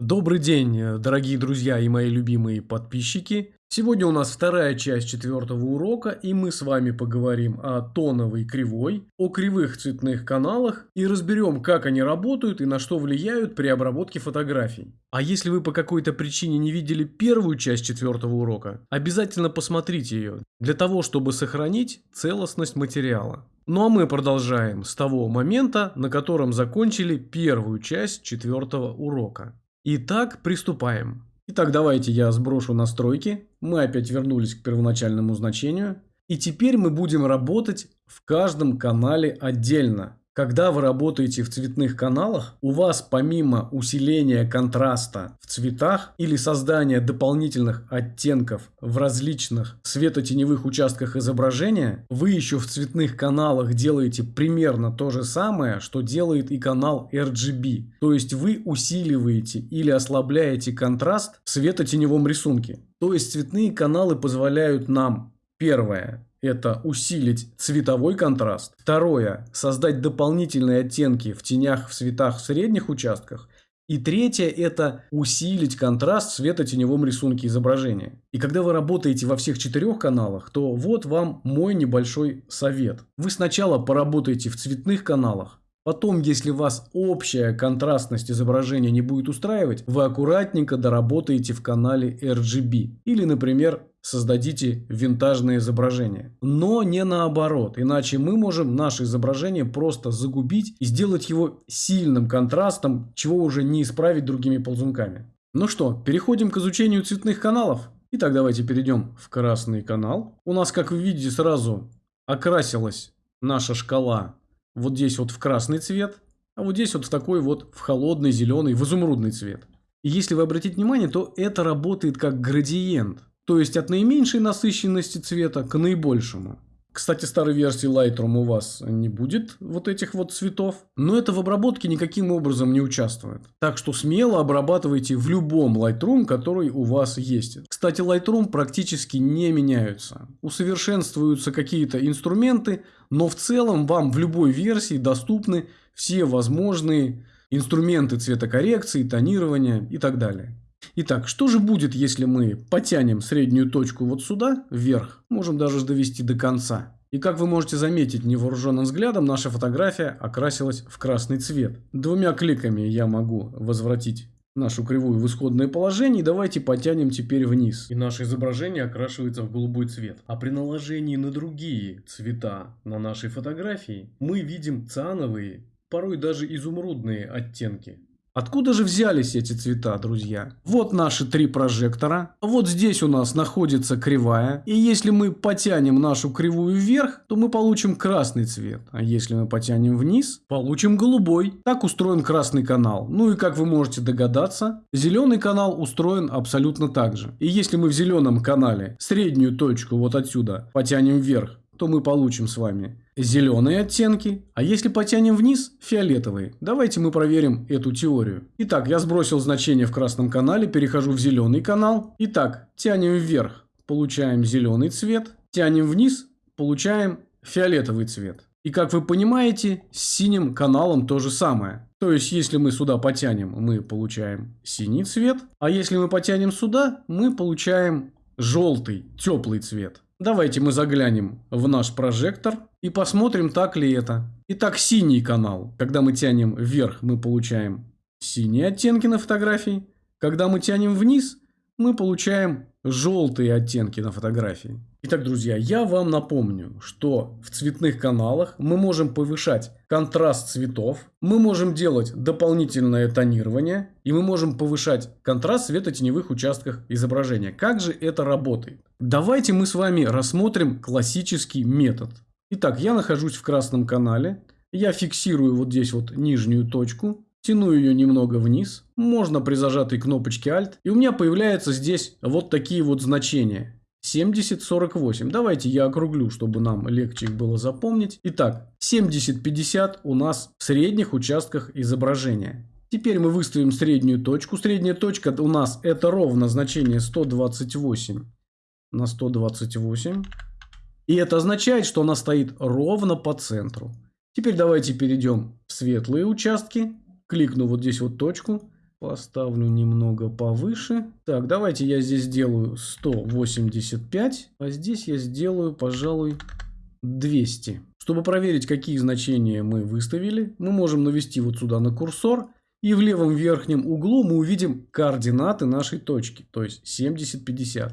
Добрый день, э, дорогие друзья и мои любимые подписчики. Сегодня у нас вторая часть четвертого урока, и мы с вами поговорим о тоновой кривой, о кривых цветных каналах и разберем, как они работают и на что влияют при обработке фотографий. А если вы по какой-то причине не видели первую часть четвертого урока, обязательно посмотрите ее, для того, чтобы сохранить целостность материала. Ну а мы продолжаем с того момента, на котором закончили первую часть четвертого урока. Итак, приступаем. Итак, давайте я сброшу настройки. Мы опять вернулись к первоначальному значению. И теперь мы будем работать в каждом канале отдельно. Когда вы работаете в цветных каналах, у вас помимо усиления контраста в цветах или создания дополнительных оттенков в различных светотеневых участках изображения, вы еще в цветных каналах делаете примерно то же самое, что делает и канал RGB. То есть вы усиливаете или ослабляете контраст в светотеневом рисунке. То есть цветные каналы позволяют нам, первое, это усилить цветовой контраст. Второе – создать дополнительные оттенки в тенях, в цветах, в средних участках. И третье – это усилить контраст в светотеневом рисунке изображения. И когда вы работаете во всех четырех каналах, то вот вам мой небольшой совет. Вы сначала поработаете в цветных каналах, Потом, если вас общая контрастность изображения не будет устраивать, вы аккуратненько доработаете в канале RGB. Или, например, создадите винтажное изображение. Но не наоборот, иначе мы можем наше изображение просто загубить и сделать его сильным контрастом, чего уже не исправить другими ползунками. Ну что, переходим к изучению цветных каналов. Итак, давайте перейдем в красный канал. У нас, как вы видите, сразу окрасилась наша шкала вот здесь вот в красный цвет, а вот здесь вот в такой вот в холодный зеленый, в изумрудный цвет. И если вы обратите внимание, то это работает как градиент. То есть от наименьшей насыщенности цвета к наибольшему. Кстати, старой версии Lightroom у вас не будет вот этих вот цветов, но это в обработке никаким образом не участвует. Так что смело обрабатывайте в любом Lightroom, который у вас есть. Кстати, Lightroom практически не меняются. Усовершенствуются какие-то инструменты, но в целом вам в любой версии доступны все возможные инструменты цветокоррекции, тонирования и так далее. Итак, что же будет, если мы потянем среднюю точку вот сюда, вверх, можем даже довести до конца. И как вы можете заметить невооруженным взглядом, наша фотография окрасилась в красный цвет. Двумя кликами я могу возвратить нашу кривую в исходное положение. И давайте потянем теперь вниз. И наше изображение окрашивается в голубой цвет. А при наложении на другие цвета на нашей фотографии мы видим циановые, порой даже изумрудные оттенки. Откуда же взялись эти цвета, друзья? Вот наши три прожектора. Вот здесь у нас находится кривая. И если мы потянем нашу кривую вверх, то мы получим красный цвет. А если мы потянем вниз, получим голубой. Так устроен красный канал. Ну и как вы можете догадаться, зеленый канал устроен абсолютно так же. И если мы в зеленом канале среднюю точку вот отсюда потянем вверх, то мы получим с вами зеленые оттенки, а если потянем вниз – фиолетовые. Давайте мы проверим эту теорию. Итак, я сбросил значение в красном канале, перехожу в зеленый канал. Итак, тянем вверх, получаем зеленый цвет, тянем вниз, получаем фиолетовый цвет. И как вы понимаете, с синим каналом то же самое. То есть, если мы сюда потянем, мы получаем синий цвет, а если мы потянем сюда, мы получаем желтый, теплый цвет. Давайте мы заглянем в наш прожектор и посмотрим, так ли это. Итак, синий канал. Когда мы тянем вверх, мы получаем синие оттенки на фотографии. Когда мы тянем вниз, мы получаем желтые оттенки на фотографии. Итак, друзья, я вам напомню, что в цветных каналах мы можем повышать контраст цветов, мы можем делать дополнительное тонирование и мы можем повышать контраст светотеневых участках изображения. Как же это работает? Давайте мы с вами рассмотрим классический метод. Итак, я нахожусь в красном канале, я фиксирую вот здесь вот нижнюю точку, Тяну ее немного вниз, можно при зажатой кнопочке Alt, и у меня появляются здесь вот такие вот значения. 70-48. Давайте я округлю, чтобы нам легче их было запомнить. Итак, 70-50 у нас в средних участках изображения. Теперь мы выставим среднюю точку. Средняя точка у нас это ровно значение 128 на 128. И это означает, что она стоит ровно по центру. Теперь давайте перейдем в светлые участки кликну вот здесь вот точку, Поставлю немного повыше. Так, давайте я здесь сделаю 185, а здесь я сделаю, пожалуй, 200. Чтобы проверить, какие значения мы выставили, мы можем навести вот сюда на курсор. И в левом верхнем углу мы увидим координаты нашей точки, то есть 70-50.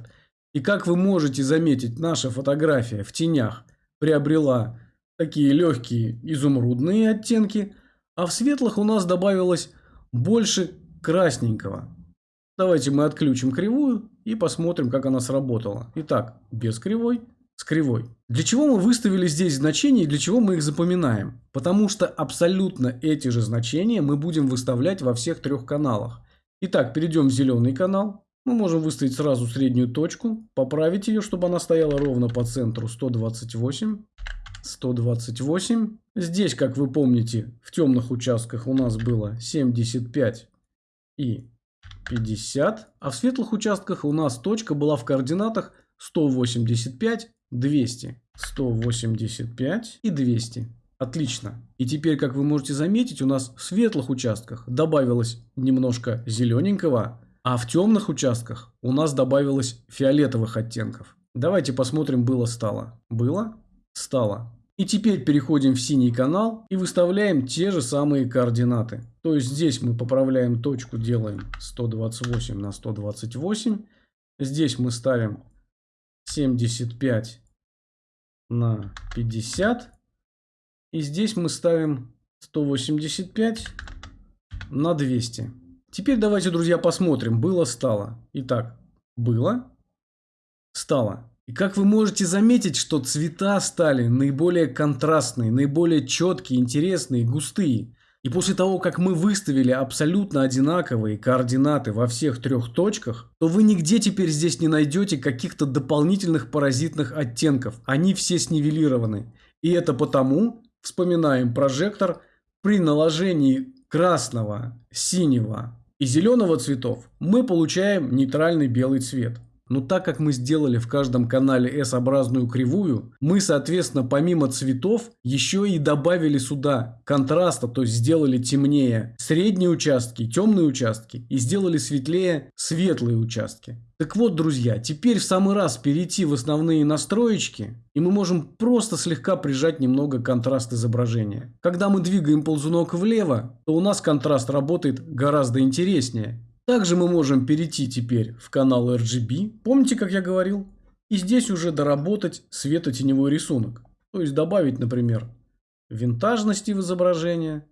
И как вы можете заметить, наша фотография в тенях приобрела такие легкие изумрудные оттенки, а в светлых у нас добавилось больше красненького. Давайте мы отключим кривую и посмотрим, как она сработала. Итак, без кривой, с кривой. Для чего мы выставили здесь значения и для чего мы их запоминаем? Потому что абсолютно эти же значения мы будем выставлять во всех трех каналах. Итак, перейдем в зеленый канал. Мы можем выставить сразу среднюю точку, поправить ее, чтобы она стояла ровно по центру 128. 128. Здесь, как вы помните, в темных участках у нас было 75 и 50, а в светлых участках у нас точка была в координатах 185, 200. 185 и 200. Отлично. И теперь, как вы можете заметить, у нас в светлых участках добавилось немножко зелененького, а в темных участках у нас добавилось фиолетовых оттенков. Давайте посмотрим было-стало. Было? Стало. И теперь переходим в синий канал и выставляем те же самые координаты. То есть здесь мы поправляем точку, делаем 128 на 128. Здесь мы ставим 75 на 50. И здесь мы ставим 185 на 200. Теперь давайте, друзья, посмотрим. Было, стало. Итак, было, стало. И как вы можете заметить, что цвета стали наиболее контрастные, наиболее четкие, интересные, густые. И после того, как мы выставили абсолютно одинаковые координаты во всех трех точках, то вы нигде теперь здесь не найдете каких-то дополнительных паразитных оттенков. Они все снивелированы. И это потому, вспоминаем прожектор, при наложении красного, синего и зеленого цветов мы получаем нейтральный белый цвет. Но так как мы сделали в каждом канале S-образную кривую, мы, соответственно, помимо цветов, еще и добавили сюда контраста, то есть сделали темнее средние участки, темные участки и сделали светлее светлые участки. Так вот, друзья, теперь в самый раз перейти в основные настроечки, и мы можем просто слегка прижать немного контраст изображения. Когда мы двигаем ползунок влево, то у нас контраст работает гораздо интереснее. Также мы можем перейти теперь в канал RGB, помните, как я говорил? И здесь уже доработать светотеневой рисунок. То есть добавить, например, винтажности в изображение.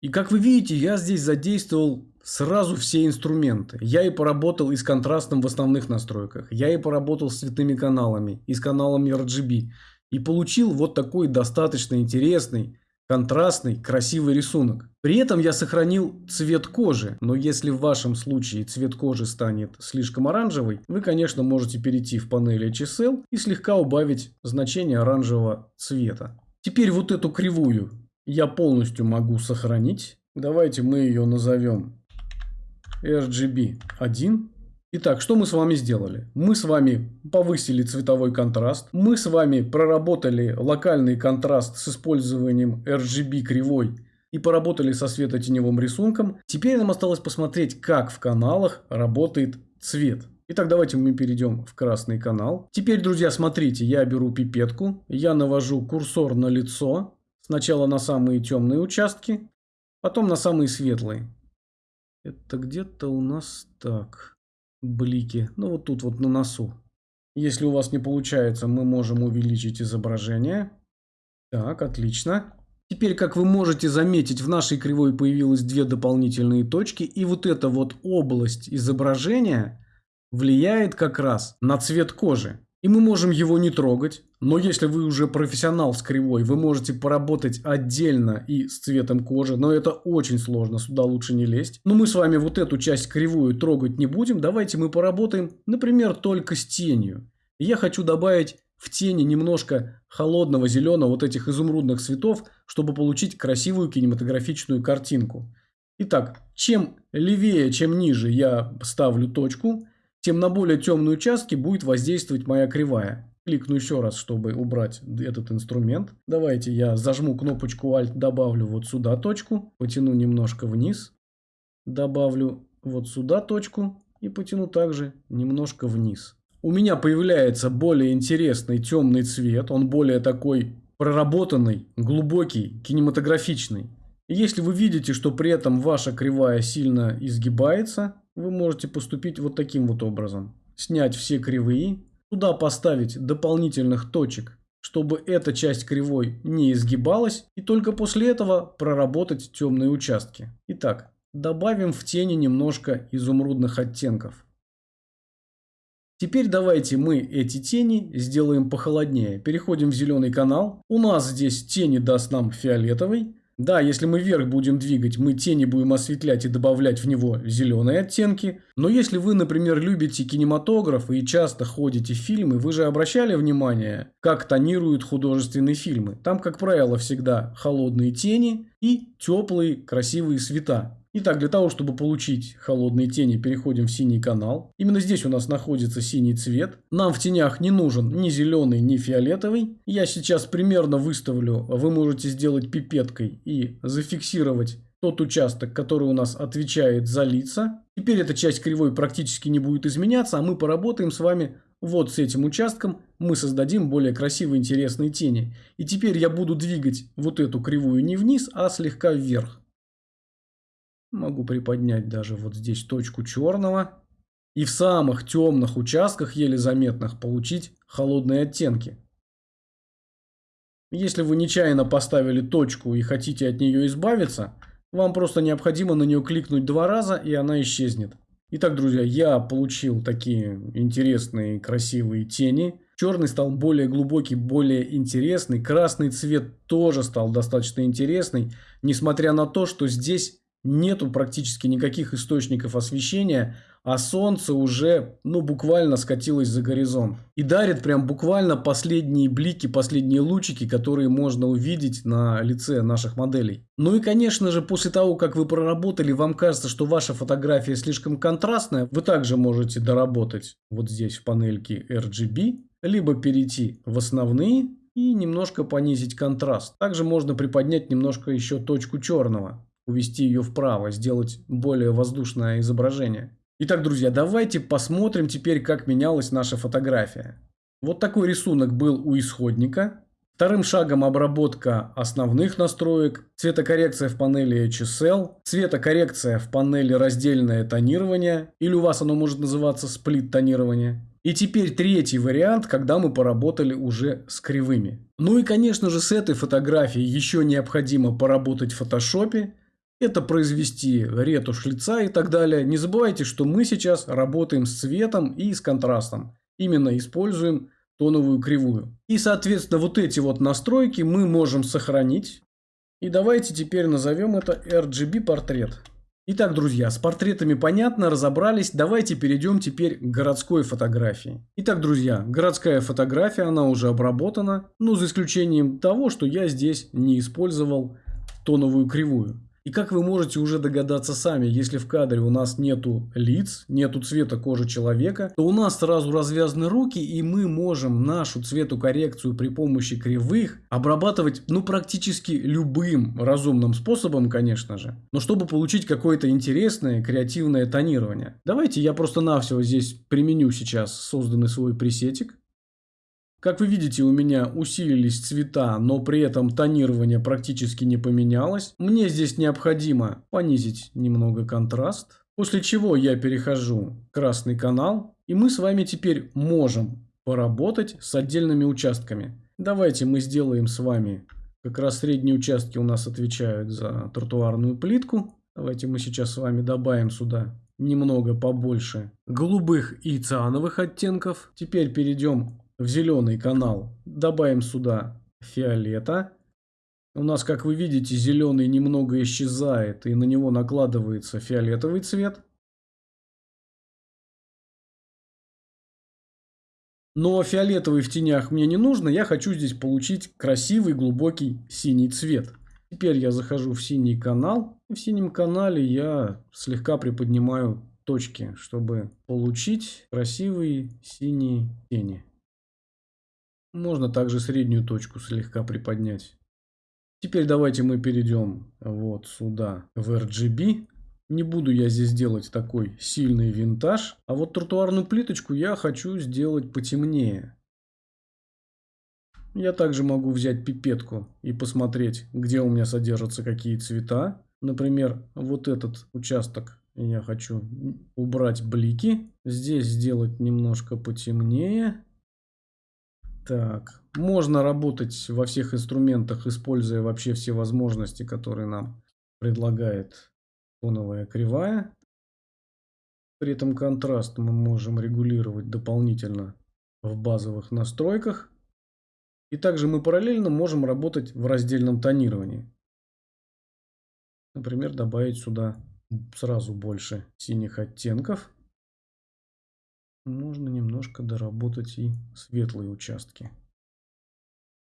И как вы видите, я здесь задействовал сразу все инструменты. Я и поработал и с контрастом в основных настройках. Я и поработал с цветными каналами, и с каналами RGB. И получил вот такой достаточно интересный контрастный, красивый рисунок. При этом я сохранил цвет кожи, но если в вашем случае цвет кожи станет слишком оранжевый, вы, конечно, можете перейти в панель HSL и слегка убавить значение оранжевого цвета. Теперь вот эту кривую я полностью могу сохранить. Давайте мы ее назовем RGB 1. Итак, что мы с вами сделали? Мы с вами повысили цветовой контраст. Мы с вами проработали локальный контраст с использованием RGB кривой и поработали со светотеневым рисунком. Теперь нам осталось посмотреть, как в каналах работает цвет. Итак, давайте мы перейдем в красный канал. Теперь, друзья, смотрите, я беру пипетку, я навожу курсор на лицо. Сначала на самые темные участки, потом на самые светлые. Это где-то у нас так блики. Ну, вот тут вот на носу. Если у вас не получается, мы можем увеличить изображение. Так, отлично. Теперь, как вы можете заметить, в нашей кривой появилось две дополнительные точки. И вот эта вот область изображения влияет как раз на цвет кожи. И мы можем его не трогать. Но если вы уже профессионал с кривой, вы можете поработать отдельно и с цветом кожи. Но это очень сложно, сюда лучше не лезть. Но мы с вами вот эту часть кривую трогать не будем. Давайте мы поработаем, например, только с тенью. я хочу добавить в тени немножко холодного зеленого вот этих изумрудных цветов, чтобы получить красивую кинематографичную картинку. Итак, чем левее, чем ниже я ставлю точку, тем на более темные участки будет воздействовать моя кривая. Кликну еще раз, чтобы убрать этот инструмент. Давайте я зажму кнопочку Alt, добавлю вот сюда точку, потяну немножко вниз, добавлю вот сюда точку и потяну также немножко вниз. У меня появляется более интересный темный цвет, он более такой проработанный, глубокий, кинематографичный. если вы видите, что при этом ваша кривая сильно изгибается, вы можете поступить вот таким вот образом. Снять все кривые, туда поставить дополнительных точек, чтобы эта часть кривой не изгибалась, и только после этого проработать темные участки. Итак, добавим в тени немножко изумрудных оттенков. Теперь давайте мы эти тени сделаем похолоднее. Переходим в зеленый канал. У нас здесь тени даст нам фиолетовый. Да, если мы вверх будем двигать, мы тени будем осветлять и добавлять в него зеленые оттенки. Но если вы, например, любите кинематограф и часто ходите в фильмы, вы же обращали внимание, как тонируют художественные фильмы. Там, как правило, всегда холодные тени и теплые красивые света. Итак, для того, чтобы получить холодные тени, переходим в синий канал. Именно здесь у нас находится синий цвет. Нам в тенях не нужен ни зеленый, ни фиолетовый. Я сейчас примерно выставлю, вы можете сделать пипеткой и зафиксировать тот участок, который у нас отвечает за лица. Теперь эта часть кривой практически не будет изменяться, а мы поработаем с вами вот с этим участком. Мы создадим более красивые интересные тени. И теперь я буду двигать вот эту кривую не вниз, а слегка вверх. Могу приподнять даже вот здесь точку черного. И в самых темных участках, еле заметных, получить холодные оттенки. Если вы нечаянно поставили точку и хотите от нее избавиться, вам просто необходимо на нее кликнуть два раза и она исчезнет. Итак, друзья, я получил такие интересные красивые тени. Черный стал более глубокий, более интересный. Красный цвет тоже стал достаточно интересный. Несмотря на то, что здесь нету практически никаких источников освещения, а солнце уже, ну, буквально скатилось за горизонт. И дарит прям буквально последние блики, последние лучики, которые можно увидеть на лице наших моделей. Ну и, конечно же, после того, как вы проработали, вам кажется, что ваша фотография слишком контрастная, вы также можете доработать вот здесь в панельке RGB, либо перейти в основные и немножко понизить контраст. Также можно приподнять немножко еще точку черного увести ее вправо, сделать более воздушное изображение. Итак, друзья, давайте посмотрим теперь, как менялась наша фотография. Вот такой рисунок был у исходника. Вторым шагом обработка основных настроек, цветокоррекция в панели HSL, цветокоррекция в панели раздельное тонирование, или у вас оно может называться сплит тонирование. И теперь третий вариант, когда мы поработали уже с кривыми. Ну и конечно же с этой фотографией еще необходимо поработать в фотошопе, это произвести ретушь лица и так далее. Не забывайте, что мы сейчас работаем с цветом и с контрастом. Именно используем тоновую кривую. И, соответственно, вот эти вот настройки мы можем сохранить. И давайте теперь назовем это RGB портрет. Итак, друзья, с портретами понятно, разобрались. Давайте перейдем теперь к городской фотографии. Итак, друзья, городская фотография, она уже обработана. Ну, за исключением того, что я здесь не использовал тоновую кривую. И как вы можете уже догадаться сами, если в кадре у нас нету лиц, нету цвета кожи человека, то у нас сразу развязаны руки, и мы можем нашу цветокоррекцию при помощи кривых обрабатывать, ну, практически любым разумным способом, конечно же. Но чтобы получить какое-то интересное, креативное тонирование. Давайте я просто-навсего здесь применю сейчас созданный свой пресетик. Как вы видите, у меня усилились цвета, но при этом тонирование практически не поменялось. Мне здесь необходимо понизить немного контраст. После чего я перехожу в красный канал. И мы с вами теперь можем поработать с отдельными участками. Давайте мы сделаем с вами, как раз средние участки у нас отвечают за тротуарную плитку. Давайте мы сейчас с вами добавим сюда немного побольше голубых и циановых оттенков. Теперь перейдем в зеленый канал. Добавим сюда фиолета. У нас, как вы видите, зеленый немного исчезает, и на него накладывается фиолетовый цвет. Но фиолетовый в тенях мне не нужно, я хочу здесь получить красивый глубокий синий цвет. Теперь я захожу в синий канал, и в синем канале я слегка приподнимаю точки, чтобы получить красивые синие тени. Можно также среднюю точку слегка приподнять. Теперь давайте мы перейдем вот сюда в RGB. Не буду я здесь делать такой сильный винтаж. А вот тротуарную плиточку я хочу сделать потемнее. Я также могу взять пипетку и посмотреть, где у меня содержатся какие цвета. Например, вот этот участок я хочу убрать блики. Здесь сделать немножко потемнее. Так, можно работать во всех инструментах, используя вообще все возможности, которые нам предлагает фоновая кривая. При этом контраст мы можем регулировать дополнительно в базовых настройках. И также мы параллельно можем работать в раздельном тонировании. Например, добавить сюда сразу больше синих оттенков. Можно немножко доработать и светлые участки.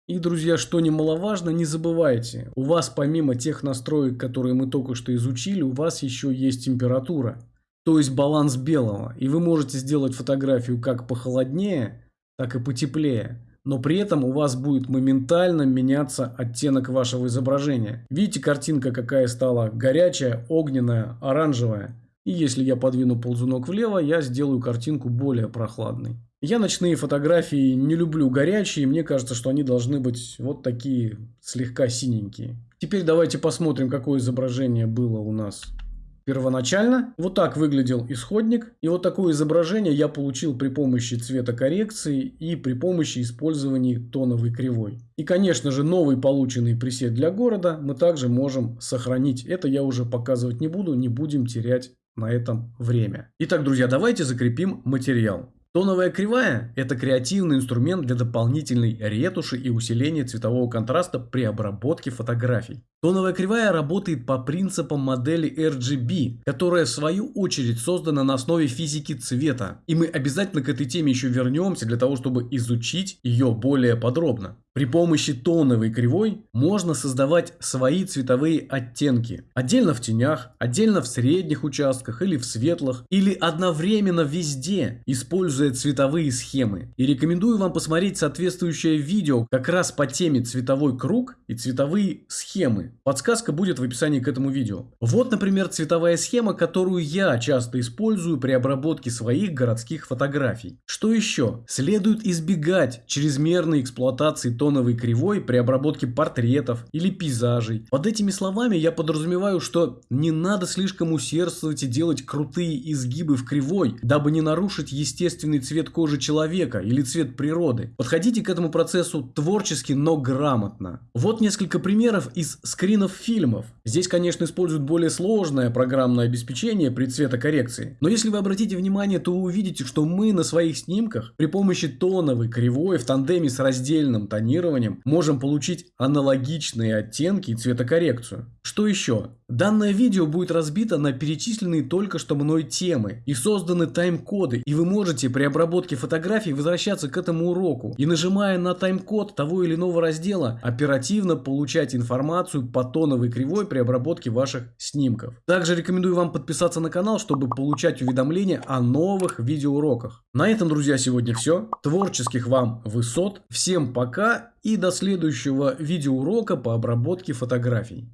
И, друзья, что немаловажно, не забывайте, у вас помимо тех настроек, которые мы только что изучили, у вас еще есть температура, то есть баланс белого. И вы можете сделать фотографию как похолоднее, так и потеплее. Но при этом у вас будет моментально меняться оттенок вашего изображения. Видите, картинка какая стала горячая, огненная, оранжевая. И если я подвину ползунок влево, я сделаю картинку более прохладной. Я ночные фотографии не люблю горячие, мне кажется, что они должны быть вот такие слегка синенькие. Теперь давайте посмотрим, какое изображение было у нас первоначально. Вот так выглядел исходник. И вот такое изображение я получил при помощи цветокоррекции и при помощи использования тоновой кривой. И, конечно же, новый полученный пресет для города мы также можем сохранить. Это я уже показывать не буду, не будем терять на этом время. Итак, друзья, давайте закрепим материал. Тоновая кривая – это креативный инструмент для дополнительной ретуши и усиления цветового контраста при обработке фотографий. Тоновая кривая работает по принципам модели RGB, которая в свою очередь создана на основе физики цвета. И мы обязательно к этой теме еще вернемся для того, чтобы изучить ее более подробно. При помощи тоновой кривой можно создавать свои цветовые оттенки. Отдельно в тенях, отдельно в средних участках или в светлых, или одновременно везде, используя цветовые схемы. И рекомендую вам посмотреть соответствующее видео как раз по теме цветовой круг и цветовые схемы. Подсказка будет в описании к этому видео. Вот, например, цветовая схема, которую я часто использую при обработке своих городских фотографий. Что еще? Следует избегать чрезмерной эксплуатации тоновой кривой при обработке портретов или пейзажей. Под этими словами я подразумеваю, что не надо слишком усердствовать и делать крутые изгибы в кривой, дабы не нарушить естественный цвет кожи человека или цвет природы. Подходите к этому процессу творчески, но грамотно. Вот несколько примеров из скринов фильмов. Здесь, конечно, используют более сложное программное обеспечение при цветокоррекции. Но если вы обратите внимание, то увидите, что мы на своих снимках при помощи тоновой кривой в тандеме с раздельным тонированием сканированием можем получить аналогичные оттенки и цветокоррекцию. Что еще? Данное видео будет разбито на перечисленные только что мной темы и созданы тайм-коды, и вы можете при обработке фотографий возвращаться к этому уроку и нажимая на тайм-код того или иного раздела оперативно получать информацию по тоновой кривой при обработке ваших снимков. Также рекомендую вам подписаться на канал, чтобы получать уведомления о новых видеоуроках. На этом, друзья, сегодня все. Творческих вам высот. Всем и до следующего видеоурока по обработке фотографий.